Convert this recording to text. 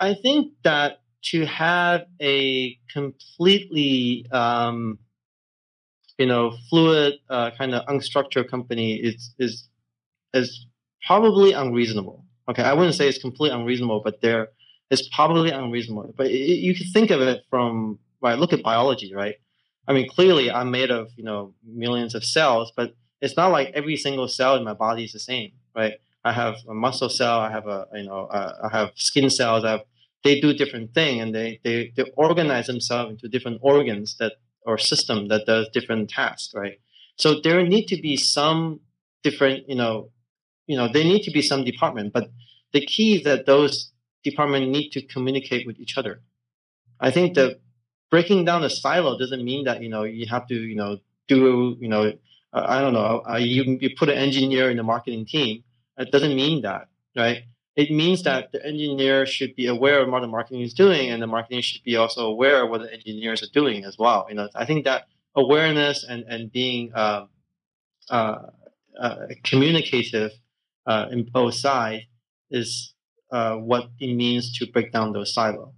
I think that to have a completely, um, you know, fluid, uh, kind of unstructured company is is is probably unreasonable. Okay, I wouldn't say it's completely unreasonable, but there is probably unreasonable. But it, you can think of it from right. Look at biology, right? I mean, clearly I'm made of you know millions of cells, but it's not like every single cell in my body is the same, right? I have a muscle cell, I have a you know uh, I have skin cells, I have they do different thing and they, they, they organize themselves into different organs that or system that does different tasks, right? So there need to be some different, you know, you know, there need to be some department, but the key is that those departments need to communicate with each other. I think that breaking down the silo doesn't mean that you know you have to you know do you know uh, I don't know uh, you you put an engineer in the marketing team. It doesn't mean that, right? it means that the engineer should be aware of what the marketing is doing, and the marketing should be also aware of what the engineers are doing as well. You know, I think that awareness and and being uh, uh, uh, communicative uh, in both sides is uh, what it means to break down those silos.